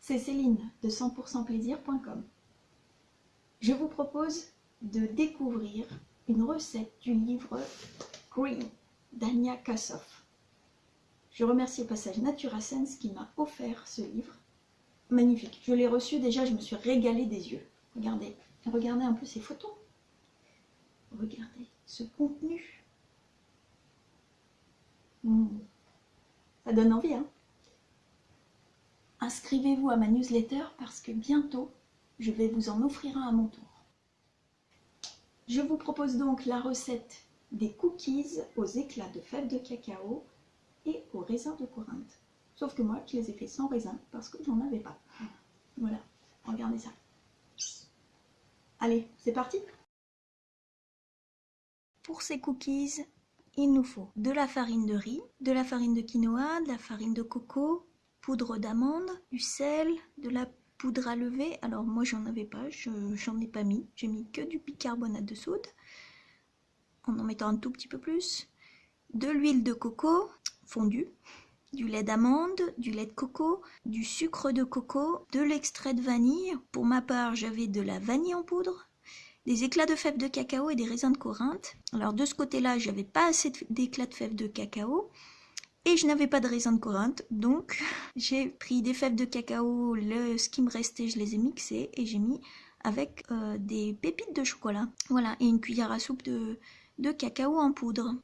c'est Céline de 100%plaisir.com. Je vous propose de découvrir une recette du livre Green d'Anya Kassoff. Je remercie au passage Naturasense qui m'a offert ce livre. Magnifique. Je l'ai reçu déjà, je me suis régalée des yeux. Regardez, regardez un peu ces photos. Regardez ce contenu. Hmm. Ça donne envie, hein Inscrivez-vous à ma newsletter parce que bientôt, je vais vous en offrir un à mon tour. Je vous propose donc la recette des cookies aux éclats de fèves de cacao et aux raisins de Corinthe. Sauf que moi, je les ai fait sans raisin parce que j'en avais pas. Voilà, regardez ça. Allez, c'est parti Pour ces cookies, il nous faut de la farine de riz, de la farine de quinoa, de la farine de coco, poudre d'amande, du sel, de la poudre à lever. Alors moi j'en avais pas, j'en ai pas mis. J'ai mis que du bicarbonate de soude en en mettant un tout petit peu plus. De l'huile de coco fondue, du lait d'amande, du lait de coco, du sucre de coco, de l'extrait de vanille. Pour ma part j'avais de la vanille en poudre, des éclats de fèves de cacao et des raisins de Corinthe. Alors de ce côté-là, j'avais pas assez d'éclats de fèves de cacao et je n'avais pas de raisin de Corinthe, donc j'ai pris des fèves de cacao, le, ce qui me restait, je les ai mixées et j'ai mis avec euh, des pépites de chocolat. Voilà, et une cuillère à soupe de, de cacao en poudre.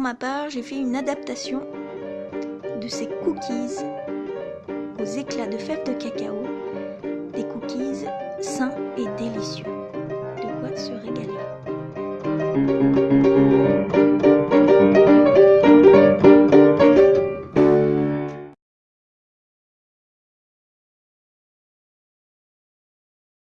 Pour ma part, j'ai fait une adaptation de ces cookies aux éclats de fèves de cacao, des cookies sains et délicieux. De quoi se régaler?